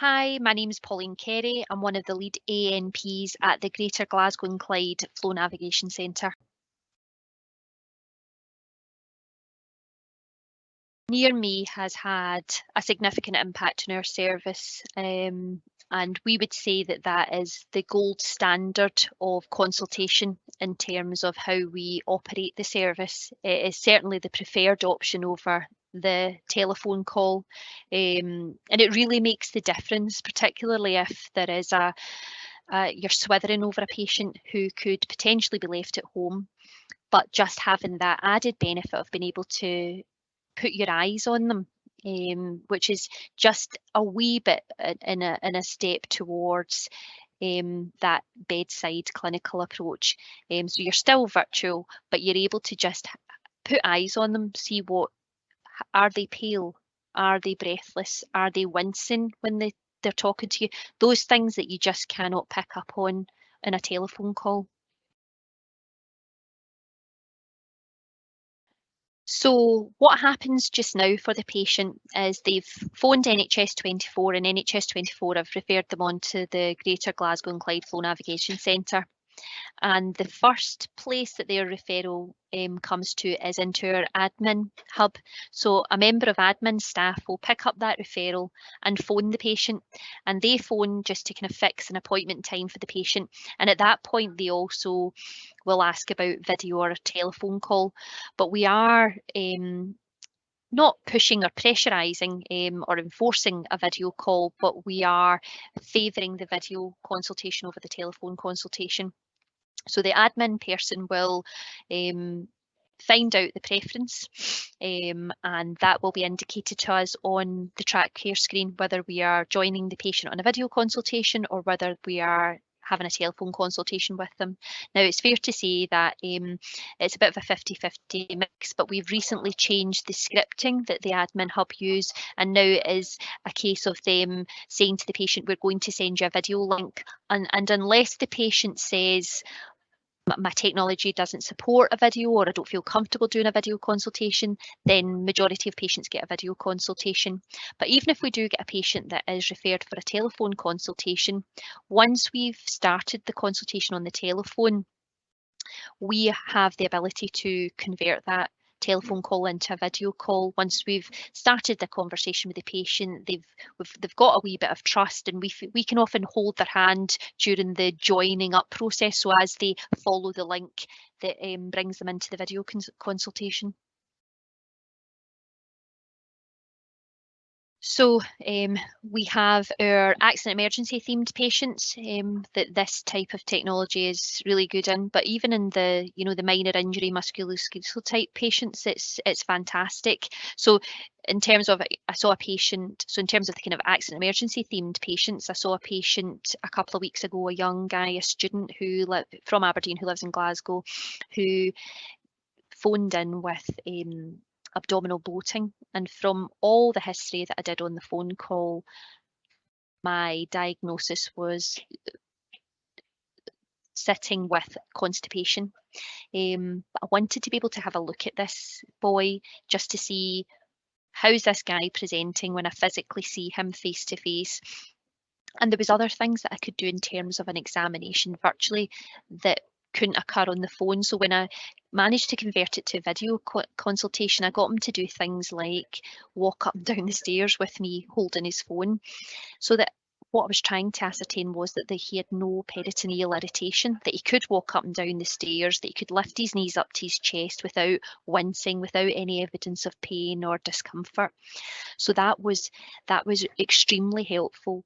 Hi, my name is Pauline Carey. I'm one of the lead ANPs at the Greater Glasgow and Clyde Flow Navigation Centre. Near me has had a significant impact on our service um, and we would say that that is the gold standard of consultation in terms of how we operate the service. It is certainly the preferred option over the telephone call um, and it really makes the difference particularly if there is a uh, you're swithering over a patient who could potentially be left at home but just having that added benefit of being able to put your eyes on them um, which is just a wee bit in a, in a step towards um, that bedside clinical approach. Um, so you're still virtual, but you're able to just put eyes on them, see what are they pale? Are they breathless? Are they wincing when they, they're talking to you? Those things that you just cannot pick up on in a telephone call. So what happens just now for the patient is they've phoned NHS 24 and NHS 24 have referred them on to the Greater Glasgow and Clyde Flow Navigation Centre and the first place that their referral um, comes to is into our admin hub. So a member of admin staff will pick up that referral and phone the patient and they phone just to kind of fix an appointment time for the patient. And at that point, they also will ask about video or a telephone call. But we are um, not pushing or pressurising um, or enforcing a video call, but we are favouring the video consultation over the telephone consultation. So the admin person will um, find out the preference um, and that will be indicated to us on the TrakCare screen whether we are joining the patient on a video consultation or whether we are having a telephone consultation with them. Now it's fair to say that um, it's a bit of a 50-50 mix, but we've recently changed the scripting that the admin hub use and now it is a case of them saying to the patient, we're going to send you a video link and, and unless the patient says, my technology doesn't support a video or I don't feel comfortable doing a video consultation, then majority of patients get a video consultation. But even if we do get a patient that is referred for a telephone consultation, once we've started the consultation on the telephone, we have the ability to convert that telephone call into a video call. Once we've started the conversation with the patient, they've they've got a wee bit of trust, and we we can often hold their hand during the joining up process. So as they follow the link that um, brings them into the video cons consultation. So um, we have our accident emergency themed patients um, that this type of technology is really good in, but even in the you know the minor injury musculoskeletal type patients, it's it's fantastic. So in terms of I saw a patient, so in terms of the kind of accident emergency themed patients, I saw a patient a couple of weeks ago, a young guy, a student who from Aberdeen who lives in Glasgow, who phoned in with um, abdominal bloating. And from all the history that I did on the phone call, my diagnosis was sitting with constipation. Um, I wanted to be able to have a look at this boy just to see how's this guy presenting when I physically see him face to face. And there was other things that I could do in terms of an examination virtually that couldn't occur on the phone. So when I managed to convert it to video co consultation, I got him to do things like walk up and down the stairs with me holding his phone. So that what I was trying to ascertain was that the, he had no peritoneal irritation, that he could walk up and down the stairs, that he could lift his knees up to his chest without wincing, without any evidence of pain or discomfort. So that was that was extremely helpful